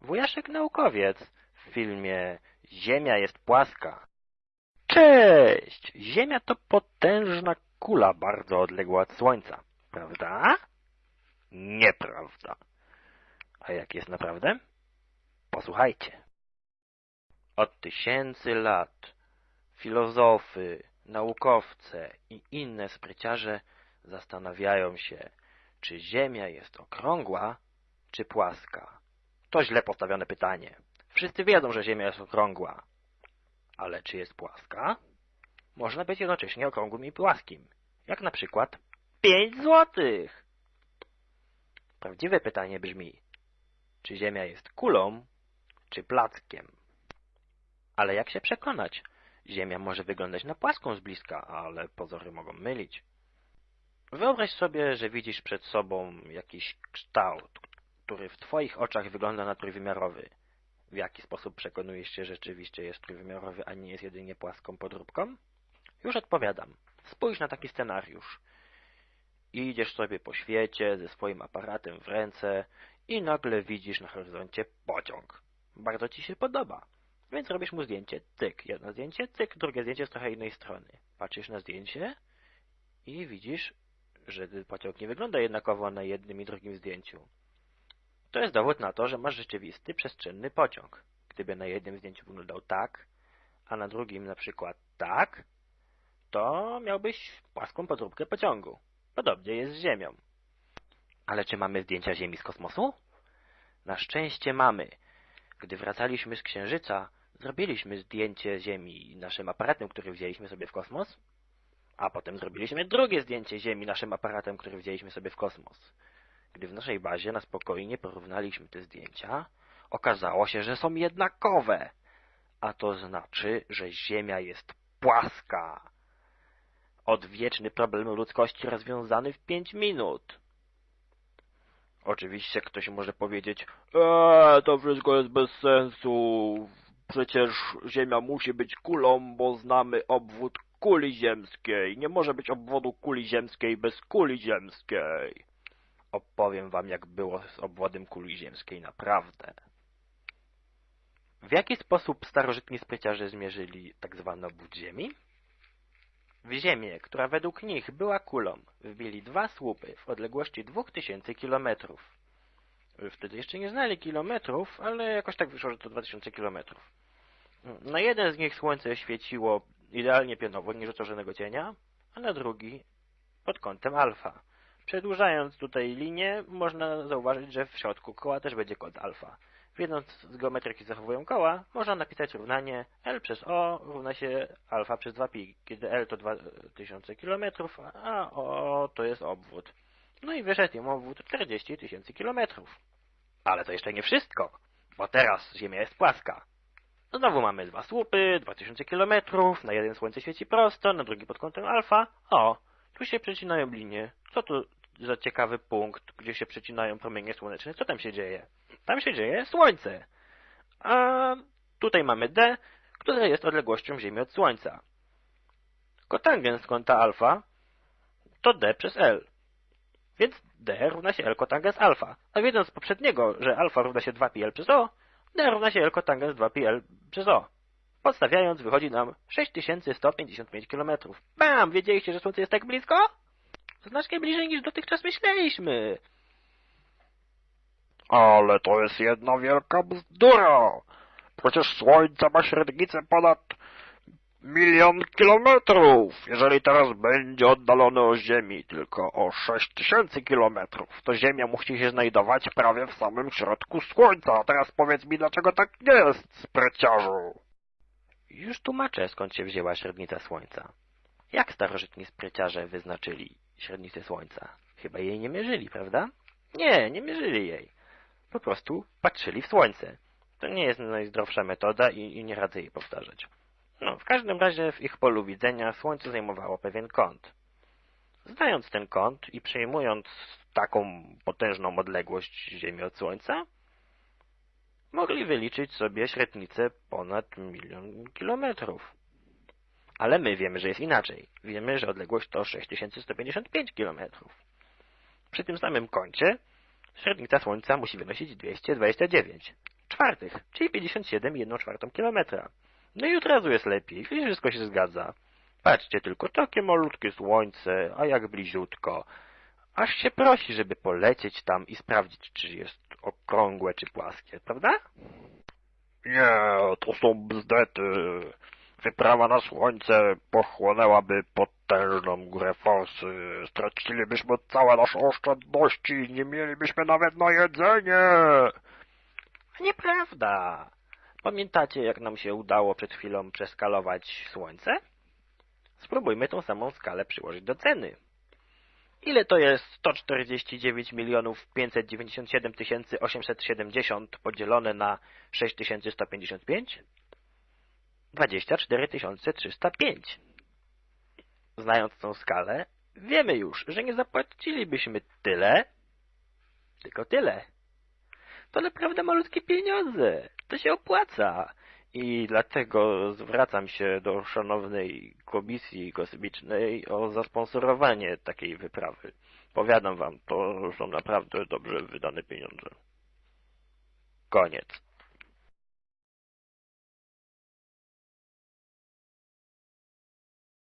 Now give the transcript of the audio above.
Wujaszek naukowiec w filmie Ziemia jest płaska. Cześć! Ziemia to potężna kula bardzo odległa od Słońca, prawda? Nieprawda. A jak jest naprawdę? Posłuchajcie. Od tysięcy lat filozofy, naukowcy i inne spryciarze zastanawiają się, czy Ziemia jest okrągła, czy płaska. To źle postawione pytanie. Wszyscy wiedzą, że Ziemia jest okrągła. Ale czy jest płaska? Można być jednocześnie okrągłym i płaskim. Jak na przykład pięć złotych. Prawdziwe pytanie brzmi, czy Ziemia jest kulą, czy plackiem? Ale jak się przekonać? Ziemia może wyglądać na płaską z bliska, ale pozory mogą mylić. Wyobraź sobie, że widzisz przed sobą jakiś kształt, który w Twoich oczach wygląda na trójwymiarowy. W jaki sposób przekonujesz się, że rzeczywiście jest trójwymiarowy, a nie jest jedynie płaską podróbką? Już odpowiadam. Spójrz na taki scenariusz. Idziesz sobie po świecie ze swoim aparatem w ręce i nagle widzisz na horyzoncie pociąg. Bardzo ci się podoba. Więc robisz mu zdjęcie, cyk, jedno zdjęcie, cyk, drugie zdjęcie z trochę innej strony. Patrzysz na zdjęcie i widzisz, że pociąg nie wygląda jednakowo na jednym i drugim zdjęciu. To jest dowód na to, że masz rzeczywisty, przestrzenny pociąg. Gdyby na jednym zdjęciu wyglądał tak, a na drugim na przykład tak, to miałbyś płaską podróbkę pociągu. Podobnie jest z Ziemią. Ale czy mamy zdjęcia Ziemi z kosmosu? Na szczęście mamy. Gdy wracaliśmy z Księżyca, zrobiliśmy zdjęcie Ziemi naszym aparatem, który wzięliśmy sobie w kosmos, a potem zrobiliśmy drugie zdjęcie Ziemi naszym aparatem, który wzięliśmy sobie w kosmos. Gdy w naszej bazie na spokojnie porównaliśmy te zdjęcia, okazało się, że są jednakowe, a to znaczy, że Ziemia jest płaska. Odwieczny problem ludzkości rozwiązany w pięć minut. Oczywiście ktoś może powiedzieć, eee, to wszystko jest bez sensu, przecież Ziemia musi być kulą, bo znamy obwód kuli ziemskiej. Nie może być obwodu kuli ziemskiej bez kuli ziemskiej. Opowiem wam, jak było z obwodem kuli ziemskiej naprawdę. W jaki sposób starożytni spryciarze zmierzyli tak zwany obwód Ziemi? W Ziemię, która według nich była kulą, wbili dwa słupy w odległości 2000 kilometrów. Wtedy jeszcze nie znali kilometrów, ale jakoś tak wyszło, że to 2000 kilometrów. Na jeden z nich słońce świeciło idealnie pionowo, nie rzucał żadnego cienia, a na drugi pod kątem alfa. Przedłużając tutaj linię, można zauważyć, że w środku koła też będzie kąt alfa. Wiedząc z geometryki zachowują koła, można napisać równanie L przez O równa się alfa przez 2pi, kiedy L to 2000 km, a O to jest obwód. No i wyszedł im obwód 40 tysięcy kilometrów. Ale to jeszcze nie wszystko, bo teraz Ziemia jest płaska. Znowu mamy dwa słupy, 2000 km, na jeden słońce świeci prosto, na drugi pod kątem alfa. O, tu się przecinają linie. Co to za ciekawy punkt, gdzie się przecinają promienie słoneczne? Co tam się dzieje? Tam się dzieje Słońce. A tutaj mamy D, które jest odległością Ziemi od Słońca. Kotangens kąta alfa to D przez L. Więc D równa się L kotangens alfa. A wiedząc z poprzedniego, że alfa równa się 2πl przez O, D równa się L kotangens 2πl przez O. Podstawiając wychodzi nam 6155 km. Bam! Wiedzieliście, że Słońce jest tak blisko? Znacznie bliżej niż dotychczas myśleliśmy. Ale to jest jedna wielka bzdura. Przecież Słońce ma średnicę ponad milion kilometrów. Jeżeli teraz będzie oddalone od Ziemi tylko o sześć tysięcy kilometrów, to Ziemia musi się znajdować prawie w samym środku Słońca. A teraz powiedz mi, dlaczego tak nie jest, spryciarzu? Już tłumaczę, skąd się wzięła średnica Słońca. Jak starożytni spryciarze wyznaczyli średnicę Słońca? Chyba jej nie mierzyli, prawda? Nie, nie mierzyli jej. Po prostu patrzyli w Słońce. To nie jest najzdrowsza metoda i, i nie radzę jej powtarzać. No, w każdym razie w ich polu widzenia Słońce zajmowało pewien kąt. Znając ten kąt i przejmując taką potężną odległość Ziemi od Słońca, mogli wyliczyć sobie średnicę ponad milion kilometrów. Ale my wiemy, że jest inaczej. Wiemy, że odległość to 6155 kilometrów. Przy tym samym kącie średnica Słońca musi wynosić 229. czwartych, czyli 57,1 czwartą kilometra. No i od razu jest lepiej, wszystko się zgadza. Patrzcie tylko, takie malutkie słońce, a jak bliziutko. Aż się prosi, żeby polecieć tam i sprawdzić, czy jest okrągłe, czy płaskie, prawda? Nie, to są bzdety. Wyprawa na słońce pochłonęłaby potężną górę forsy. Stracilibyśmy całe nasze oszczędności, nie mielibyśmy nawet na jedzenie. Nieprawda. Pamiętacie, jak nam się udało przed chwilą przeskalować słońce? Spróbujmy tą samą skalę przyłożyć do ceny. Ile to jest 149 milionów 597 tysięcy 870 podzielone na 6155? 24 305. Znając tą skalę, wiemy już, że nie zapłacilibyśmy tyle, tylko tyle. To naprawdę malutkie pieniądze. To się opłaca. I dlatego zwracam się do szanownej Komisji Kosmicznej o zasponsorowanie takiej wyprawy. Powiadam wam, to są naprawdę dobrze wydane pieniądze. Koniec.